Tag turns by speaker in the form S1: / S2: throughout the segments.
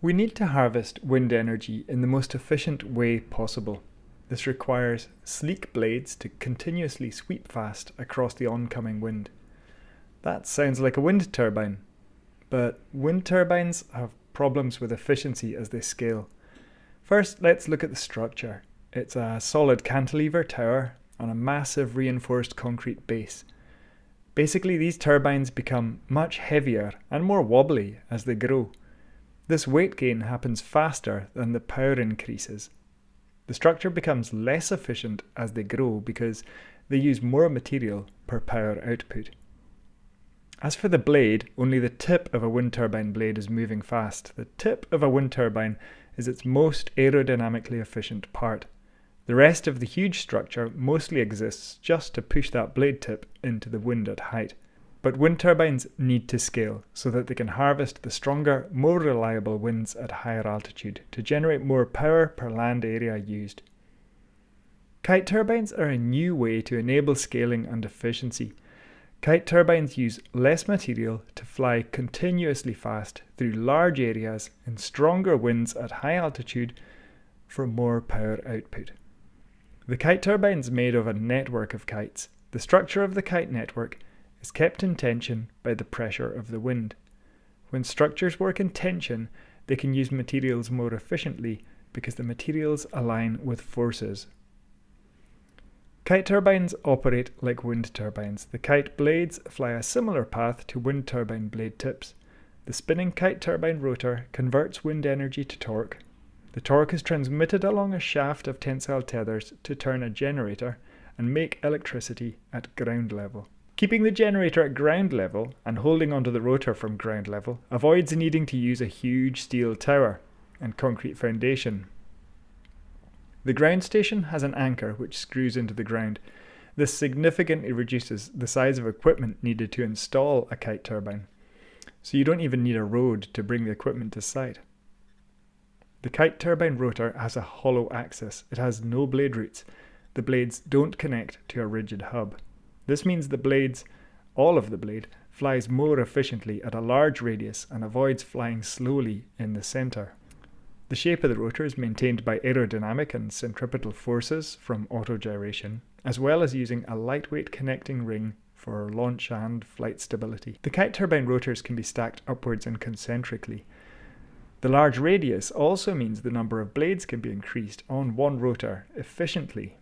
S1: We need to harvest wind energy in the most efficient way possible. This requires sleek blades to continuously sweep fast across the oncoming wind. That sounds like a wind turbine, but wind turbines have problems with efficiency as they scale. First, let's look at the structure. It's a solid cantilever tower on a massive reinforced concrete base. Basically, these turbines become much heavier and more wobbly as they grow. This weight gain happens faster than the power increases. The structure becomes less efficient as they grow because they use more material per power output. As for the blade, only the tip of a wind turbine blade is moving fast. The tip of a wind turbine is its most aerodynamically efficient part. The rest of the huge structure mostly exists just to push that blade tip into the wind at height. But wind turbines need to scale so that they can harvest the stronger, more reliable winds at higher altitude to generate more power per land area used. Kite turbines are a new way to enable scaling and efficiency. Kite turbines use less material to fly continuously fast through large areas in stronger winds at high altitude for more power output. The kite turbine is made of a network of kites. The structure of the kite network is kept in tension by the pressure of the wind. When structures work in tension, they can use materials more efficiently because the materials align with forces. Kite turbines operate like wind turbines. The kite blades fly a similar path to wind turbine blade tips. The spinning kite turbine rotor converts wind energy to torque. The torque is transmitted along a shaft of tensile tethers to turn a generator and make electricity at ground level. Keeping the generator at ground level and holding onto the rotor from ground level avoids needing to use a huge steel tower and concrete foundation. The ground station has an anchor which screws into the ground. This significantly reduces the size of equipment needed to install a kite turbine, so you don't even need a road to bring the equipment to site. The kite turbine rotor has a hollow axis. It has no blade roots. The blades don't connect to a rigid hub. This means the blades, all of the blade, flies more efficiently at a large radius and avoids flying slowly in the center. The shape of the rotor is maintained by aerodynamic and centripetal forces from autogyration, as well as using a lightweight connecting ring for launch and flight stability. The kite turbine rotors can be stacked upwards and concentrically. The large radius also means the number of blades can be increased on one rotor efficiently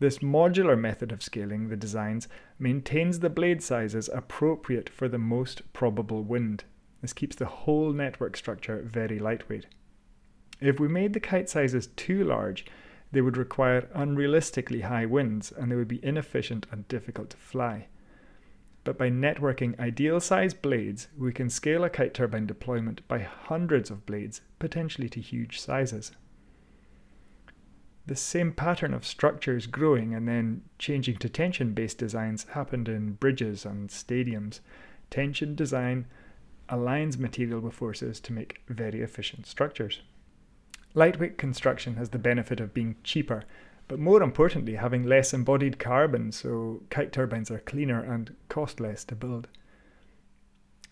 S1: this modular method of scaling the designs maintains the blade sizes appropriate for the most probable wind. This keeps the whole network structure very lightweight. If we made the kite sizes too large, they would require unrealistically high winds and they would be inefficient and difficult to fly. But by networking ideal sized blades, we can scale a kite turbine deployment by hundreds of blades, potentially to huge sizes the same pattern of structures growing and then changing to tension-based designs happened in bridges and stadiums. Tension design aligns material with forces to make very efficient structures. Lightweight construction has the benefit of being cheaper, but more importantly having less embodied carbon so kite turbines are cleaner and cost less to build.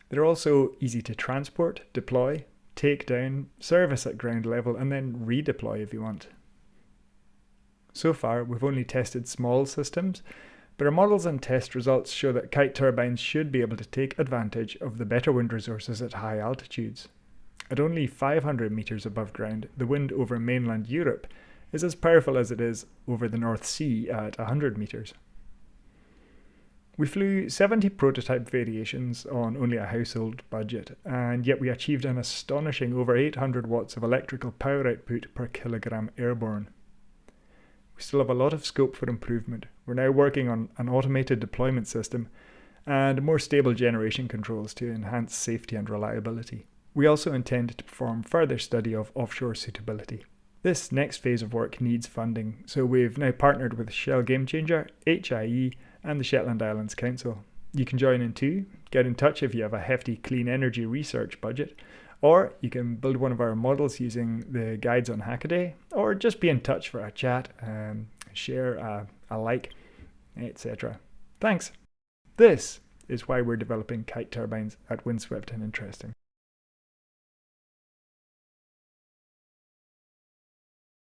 S1: They're also easy to transport, deploy, take down, service at ground level and then redeploy if you want. So far, we've only tested small systems, but our models and test results show that kite turbines should be able to take advantage of the better wind resources at high altitudes. At only 500 metres above ground, the wind over mainland Europe is as powerful as it is over the North Sea at 100 metres. We flew 70 prototype variations on only a household budget, and yet we achieved an astonishing over 800 watts of electrical power output per kilogram airborne. We still have a lot of scope for improvement. We're now working on an automated deployment system and more stable generation controls to enhance safety and reliability. We also intend to perform further study of offshore suitability. This next phase of work needs funding, so we've now partnered with Shell Gamechanger, HIE, and the Shetland Islands Council. You can join in too. Get in touch if you have a hefty clean energy research budget or you can build one of our models using the guides on Hackaday, or just be in touch for a chat, um, share a, a like, etc. Thanks. This is why we're developing kite turbines at Windswept and Interesting.